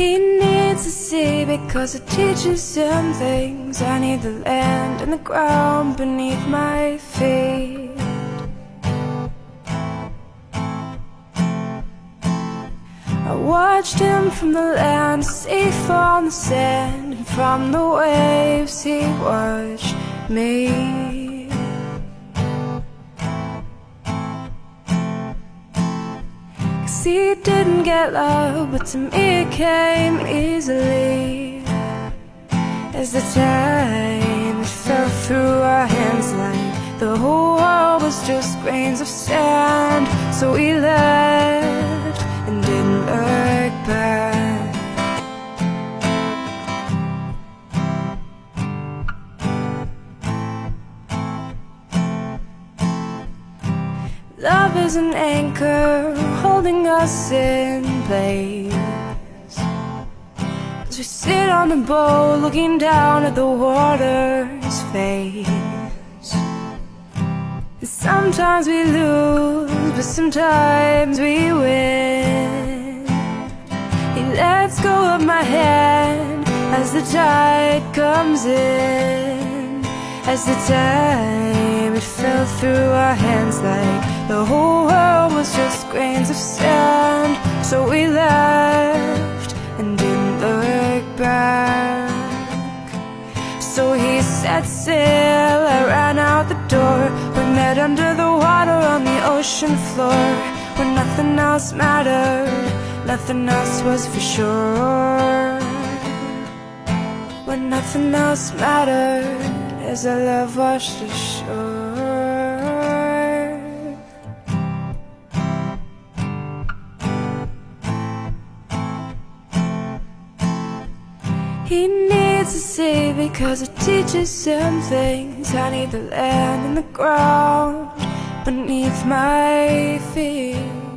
He needs to see because it teaches him things. I need the land and the ground beneath my feet. I watched him from the land, safe on the sand, and from the waves he watched me. Cause he didn't get love, but to me it came easily. As the time it fell through our hands like the whole world was just grains of sand. So we left Love is an anchor holding us in place. As we sit on the boat looking down at the water's face. And sometimes we lose, but sometimes we win. He lets go of my hand as the tide comes in. As the time it fell through our hands like So we left and didn't look back. So he set sail, I ran out the door. We met under the water on the ocean floor. When nothing else mattered, nothing else was for sure. When nothing else mattered, as our love washed ashore. He needs to see because it teaches him things. I need the land and the ground beneath my feet.